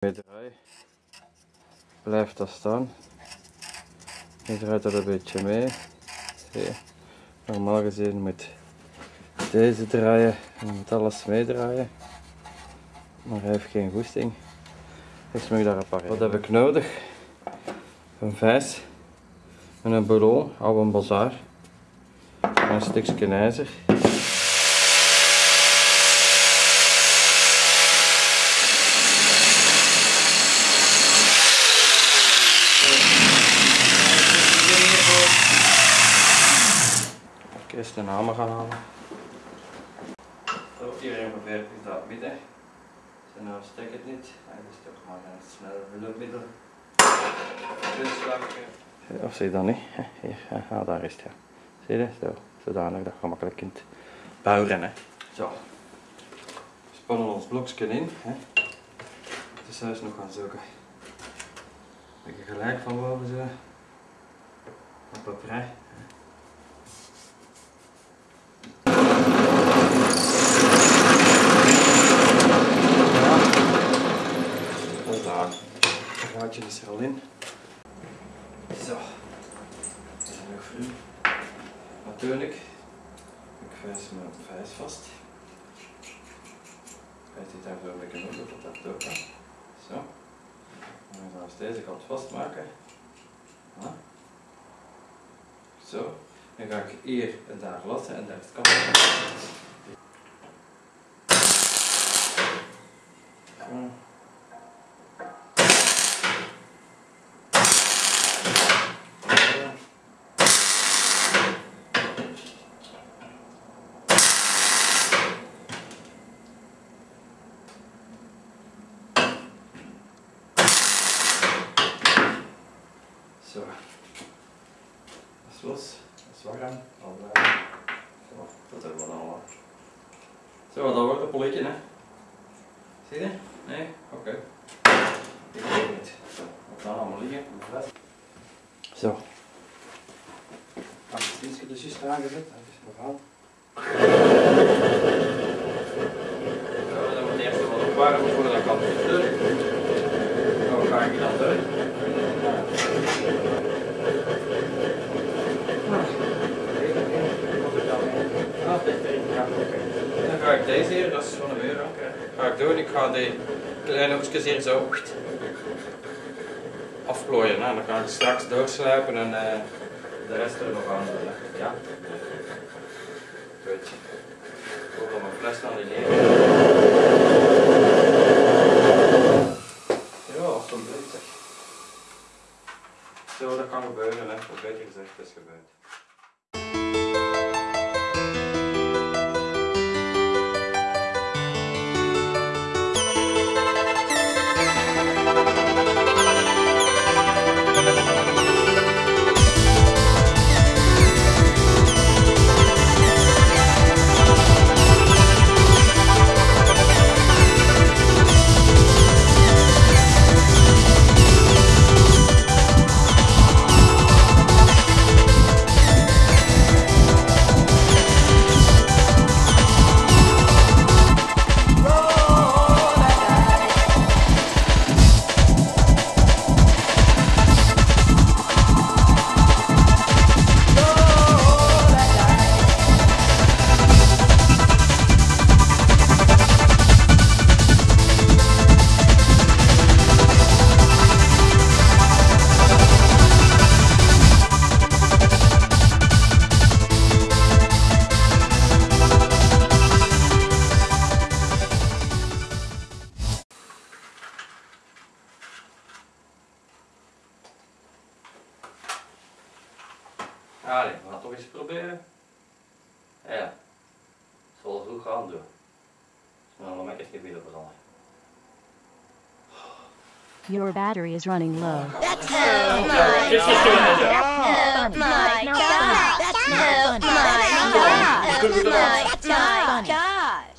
Mee draai blijft dat staan. Je draait dat een beetje mee. Zie? Normaal gezien moet deze draaien en moet alles meedraaien. Maar hij heeft geen goesting. Dus moet ik daar repareren. Wat heb ik nodig? Een vijs en een ballon, oude een bazaar. En een stukje ijzer. Ik eerst een hamer gaan halen. Zo, hier ongeveer is dat midden. Zo, nou stek het niet. Hij is toch maar een snel hulpmiddel. Of zie je dat niet? Hier, ja, daar is het ja. Zie je? Zo, zodanig dat je gemakkelijk kunt bouwen. Hè. Zo. We spannen ons blokje in. Hè. Het is juist nog gaan zoeken. Een beetje gelijk van boven zo. Op papier. Daar. Het gaatje is er al in. Zo. Dat is nog vroeg. Natuurlijk. Ik vijs mijn vijs vast. Kijk dit zo een beetje op, dat dat ook kan. Zo. Dan gaan we deze kant vastmaken. Ja. Zo. Dan ga ik hier en daar lassen en daar het kant. Zo. Zo. Dat is los. Dat is warm. Al warm. Zo, dat hebben we allemaal. Dat polletje, hè. Zie je? Nee? Oké. Ik weet het niet. Wat gaan allemaal liggen? Zo. Als het dienstje dus juist aangezet, dat is verhaal. Zo, dan moet eerst wat opwarmen voordat ik kan doen. Zo ga ik dan doen. Ga ik deze hier, dat is van een euro, ga ik doen. Ik ga die kleine hoekjes hier zo afplooien. Dan ga ik straks doorslijpen en uh, de rest er nog aan doen. Ja. Goed. Ik hoor mijn fles dan in hier. Ja, alsjeblieft zeg. Zo, dat kan gebeuren, hè. Of beter gezegd, is gebeurd. Allee, we gaan toch eens proberen. Ja, het zal wel goed gaan doen. Dus dan nog echt niet willen veranderen. Your battery is running low. That's oh my god! Oh my god! That's oh my god! Oh my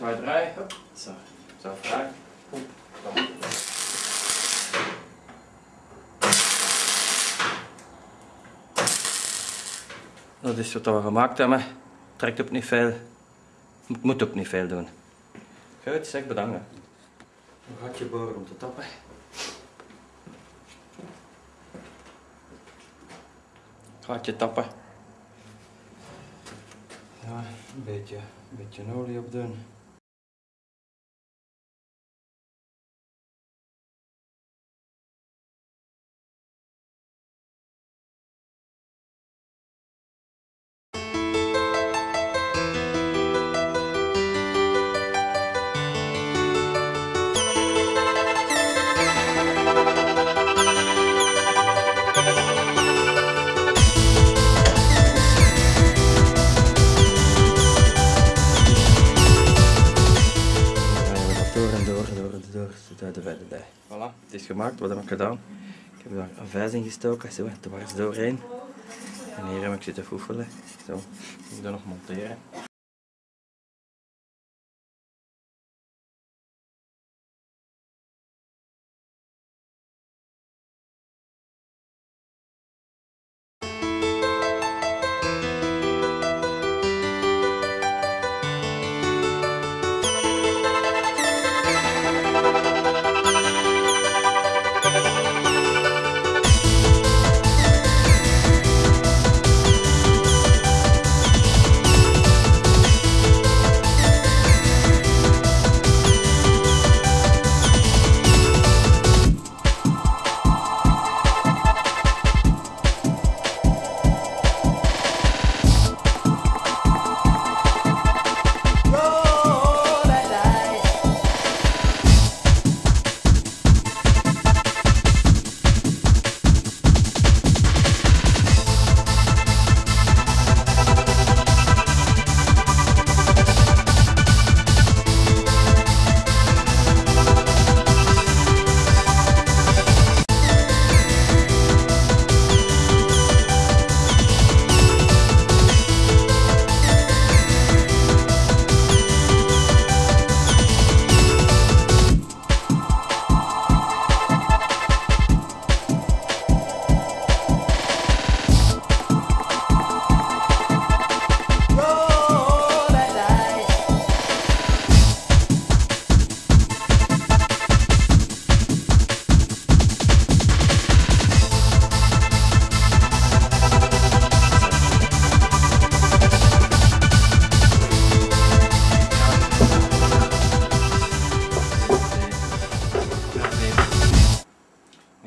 zwaar draaien. Hup. Zo. Zo vraag. Dat is wat we gemaakt hebben. Trekt op niet veel. Moet ook niet veel doen. Goed, zeg bedanken. Een gatje boren om te tappen. Gatje tappen. Ja, een beetje, een beetje olie op doen. Het is gemaakt. Wat heb ik gedaan? Ik heb daar een vijs in gestoken, zo, dwars doorheen. En hier heb ik zitten foefelen. Zo, ik moet dat nog monteren.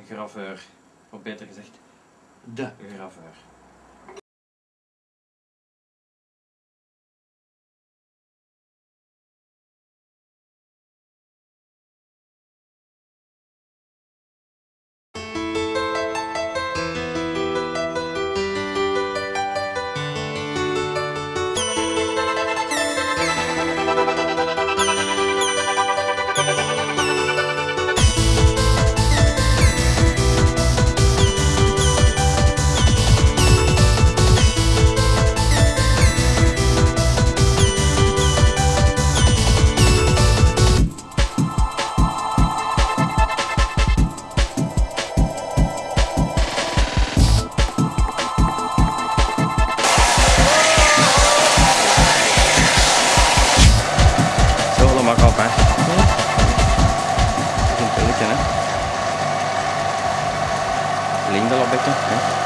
Graveur. Of beter gezegd, de graveur. Een